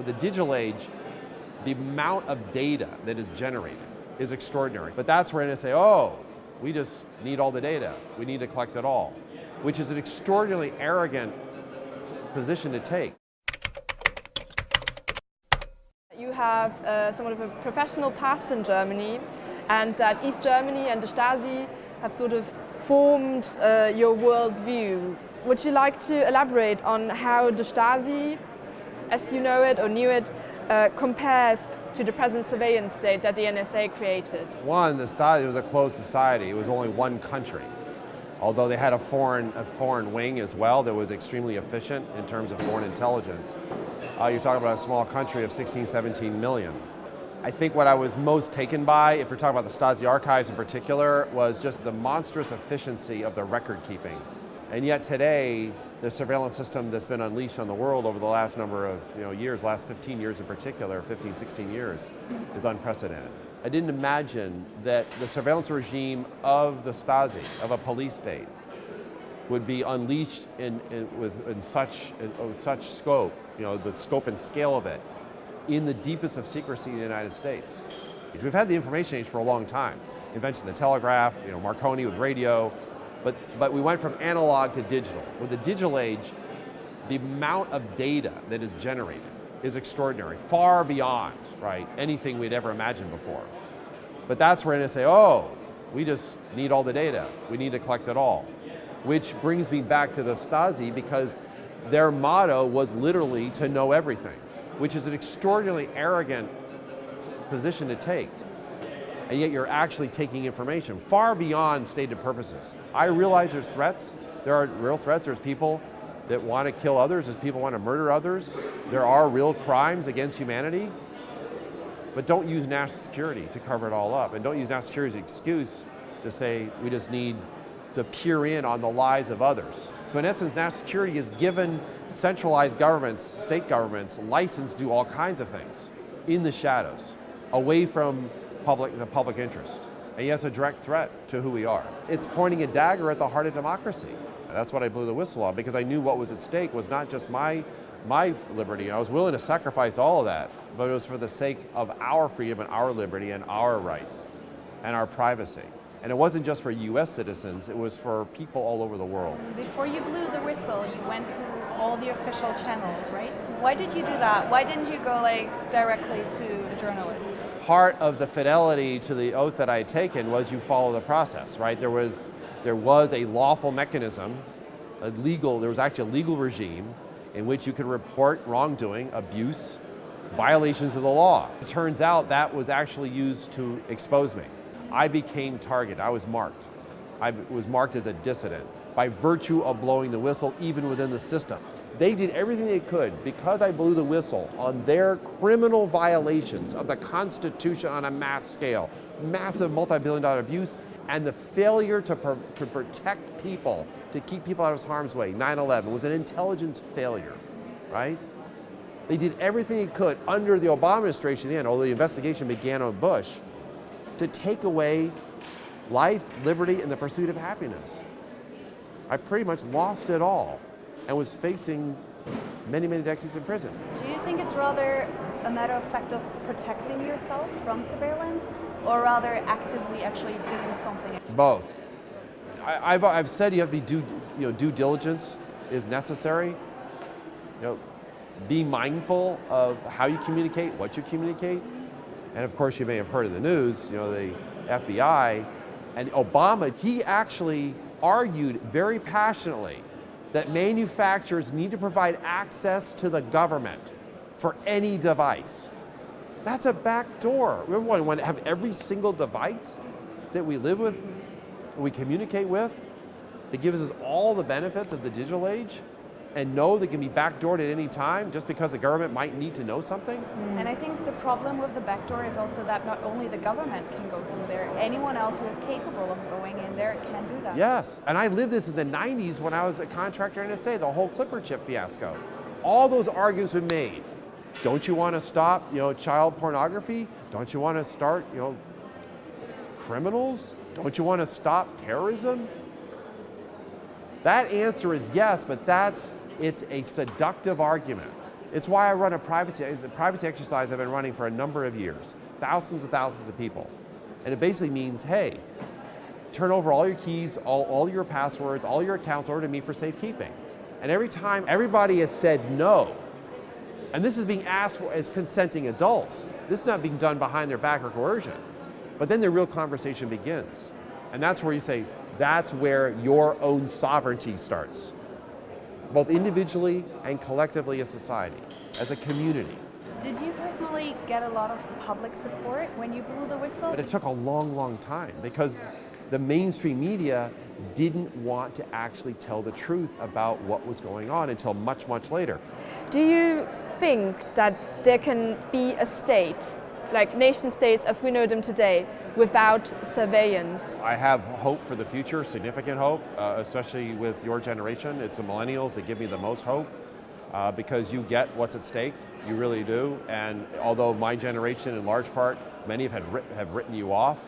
With the digital age, the amount of data that is generated is extraordinary. But that's where NSA, oh, we just need all the data. We need to collect it all, which is an extraordinarily arrogant position to take. You have uh, somewhat of a professional past in Germany, and that East Germany and the Stasi have sort of formed uh, your worldview. Would you like to elaborate on how the Stasi, as you know it or knew it, uh, compares to the present surveillance state that the NSA created? One, the Stasi was a closed society. It was only one country. Although they had a foreign, a foreign wing as well that was extremely efficient in terms of foreign intelligence. Uh, you're talking about a small country of 16, 17 million. I think what I was most taken by, if you're talking about the Stasi archives in particular, was just the monstrous efficiency of the record keeping. And yet today, the surveillance system that's been unleashed on the world over the last number of you know, years, last 15 years in particular, 15, 16 years, is unprecedented. I didn't imagine that the surveillance regime of the Stasi, of a police state, would be unleashed in, in with, in such, in, with such scope, you know, the scope and scale of it, in the deepest of secrecy in the United States. We've had the information age for a long time. Invention of the telegraph, you know, Marconi with radio, but, but we went from analog to digital. With the digital age, the amount of data that is generated is extraordinary, far beyond, right, anything we'd ever imagined before. But that's where NSA, oh, we just need all the data. We need to collect it all. Which brings me back to the Stasi because their motto was literally to know everything which is an extraordinarily arrogant position to take. And yet you're actually taking information far beyond stated purposes. I realize there's threats. There are real threats. There's people that want to kill others. There's people want to murder others. There are real crimes against humanity. But don't use national security to cover it all up. And don't use national security as an excuse to say we just need to peer in on the lies of others. So in essence, national security has given centralized governments, state governments, license to do all kinds of things in the shadows, away from public, the public interest. And yes, a direct threat to who we are. It's pointing a dagger at the heart of democracy. That's what I blew the whistle on because I knew what was at stake was not just my, my liberty. I was willing to sacrifice all of that, but it was for the sake of our freedom and our liberty and our rights and our privacy. And it wasn't just for US citizens, it was for people all over the world. Before you blew the whistle, you went through all the official channels, right? Why did you do that? Why didn't you go like directly to a journalist? Part of the fidelity to the oath that I had taken was you follow the process, right? There was, there was a lawful mechanism, a legal, there was actually a legal regime in which you could report wrongdoing, abuse, violations of the law. It turns out that was actually used to expose me. I became target. I was marked. I was marked as a dissident by virtue of blowing the whistle even within the system. They did everything they could because I blew the whistle on their criminal violations of the Constitution on a mass scale, massive multi-billion dollar abuse, and the failure to, pr to protect people, to keep people out of harm's way. 9-11 was an intelligence failure, right? They did everything they could under the Obama administration, and although the investigation began on Bush, to take away life, liberty, and the pursuit of happiness. I pretty much lost it all and was facing many, many decades in prison. Do you think it's rather a matter of fact of protecting yourself from surveillance or rather actively actually doing something? Both. I, have I've said you have to be due, you know, due diligence is necessary. You know, be mindful of how you communicate, what you communicate, and of course, you may have heard in the news, you know, the FBI and Obama, he actually argued very passionately that manufacturers need to provide access to the government for any device. That's a back door. Remember when we want to have every single device that we live with, we communicate with, that gives us all the benefits of the digital age? And know they can be backdoored at any time just because the government might need to know something? And I think the problem with the backdoor is also that not only the government can go through there, anyone else who is capable of going in there can do that. Yes, and I lived this in the 90s when I was a contractor in NSA, the whole Clipper chip fiasco. All those arguments were made. Don't you want to stop, you know, child pornography? Don't you want to start, you know, criminals? Don't you want to stop terrorism? That answer is yes, but that's, it's a seductive argument. It's why I run a privacy, a privacy exercise I've been running for a number of years, thousands and thousands of people. And it basically means, hey, turn over all your keys, all, all your passwords, all your accounts over to me for safekeeping. And every time everybody has said no, and this is being asked for as consenting adults, this is not being done behind their back or coercion. But then the real conversation begins. And that's where you say, that's where your own sovereignty starts, both individually and collectively as a society, as a community. Did you personally get a lot of public support when you blew the whistle? But it took a long, long time because the mainstream media didn't want to actually tell the truth about what was going on until much, much later. Do you think that there can be a state, like nation states as we know them today, without surveillance? I have hope for the future, significant hope, uh, especially with your generation. It's the millennials that give me the most hope uh, because you get what's at stake, you really do. And although my generation, in large part, many have, had writ have written you off,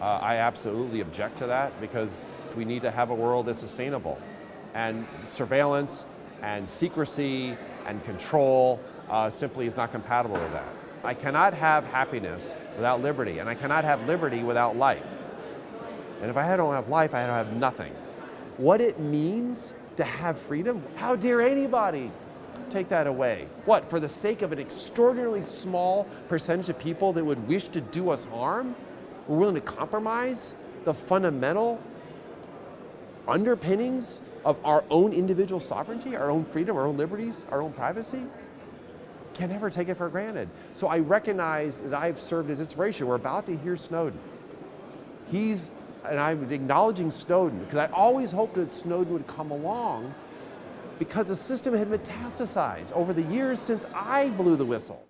uh, I absolutely object to that because we need to have a world that's sustainable. And surveillance and secrecy and control uh, simply is not compatible with that. I cannot have happiness without liberty, and I cannot have liberty without life. And if I don't have life, I don't have nothing. What it means to have freedom, how dare anybody take that away? What, for the sake of an extraordinarily small percentage of people that would wish to do us harm? We're willing to compromise the fundamental underpinnings of our own individual sovereignty, our own freedom, our own liberties, our own privacy? Can never take it for granted. So I recognize that I've served as inspiration. We're about to hear Snowden. He's, and I'm acknowledging Snowden, because I always hoped that Snowden would come along because the system had metastasized over the years since I blew the whistle.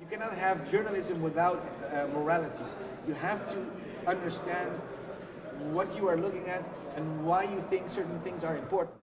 You cannot have journalism without uh, morality. You have to understand what you are looking at and why you think certain things are important.